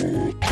Ooh.